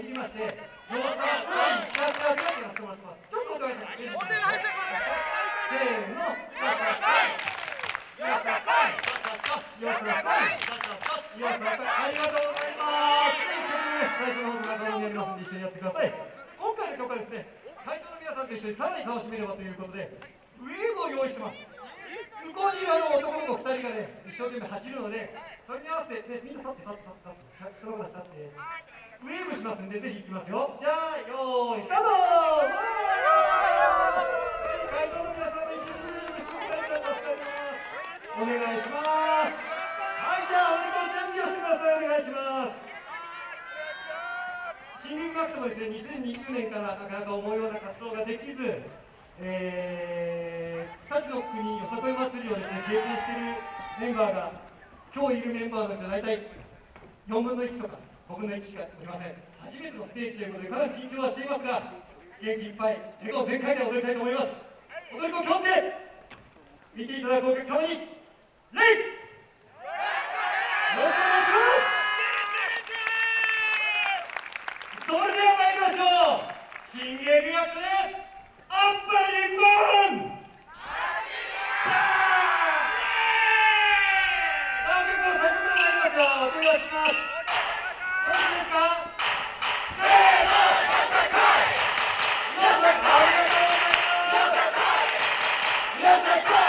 じりまして、よさん、い、キャッやてもらってます。ちょっとお願いします。せーの、よさい。よさい。ありがとうございます。ということで、最初の方やります一緒にやってください。今回の曲はですね、会場の皆さんと一緒にさらに楽しめればということで、ウェーブを用意してます。向こうにいるあの男の子2人がね一生懸命走るのでそれに合わせて、ね、みんな立って立って立ってその子たち立ってウェーブしますんでぜひ行きますよ。じゃあよーいスタート。会場の皆様一緒にウェーブしてくれた助かります。お願いします。はいじゃあ俺と準備をしてください。お願いします。新聞学ともですね。2020年からなかなか思うような活動ができず、えー、日立の国よさこい祭りをですね経験しているメンバーが今日いるメンバーのうちは大体4分の1とか5分の1しかおりません。初めてのステージということでかなり緊張はしていますが元気いっぱい笑顔全開で踊りたいと思います。踊り子強制見ていただくお客様に礼よろしくお願いします。それでは参りましょう。新芸美学であっぱれ日本さあ結構最初から参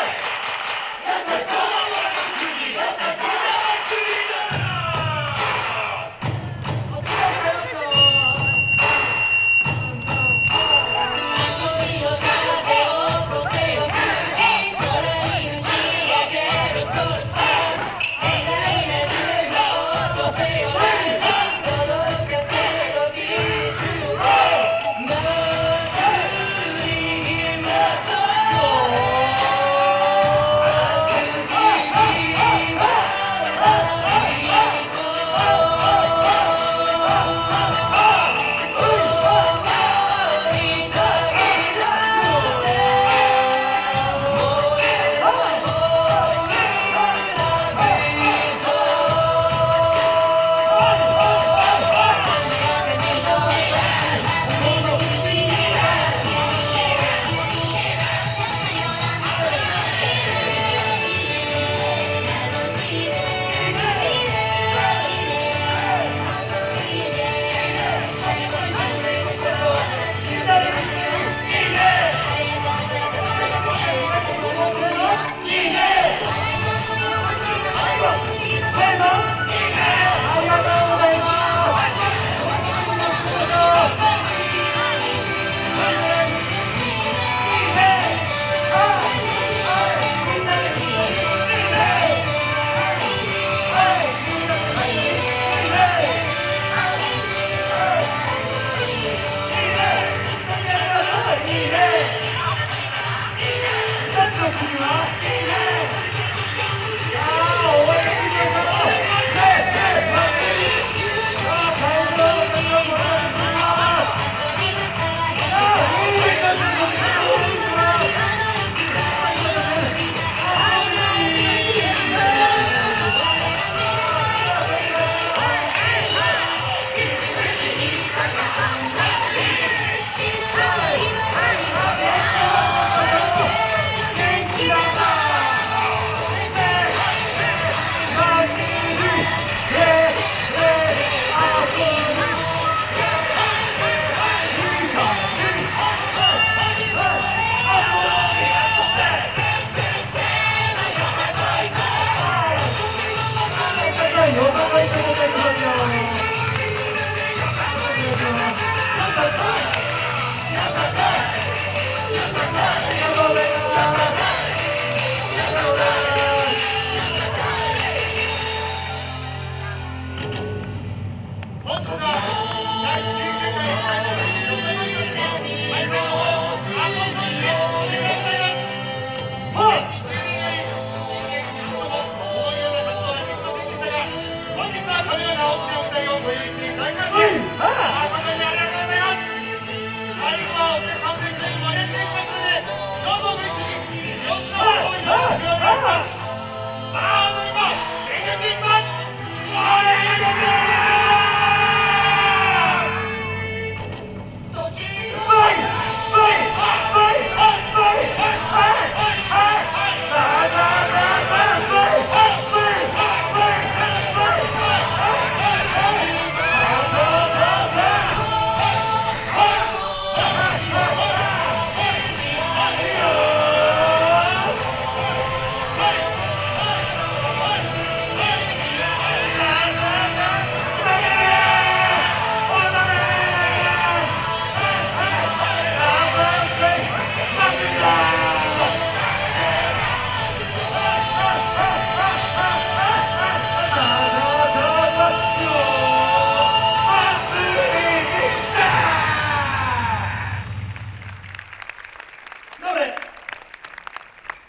Yeah.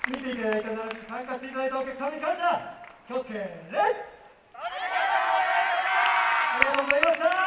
見ていただいた並びに参加していただいたお客様に感謝気を礼ありがとうございました。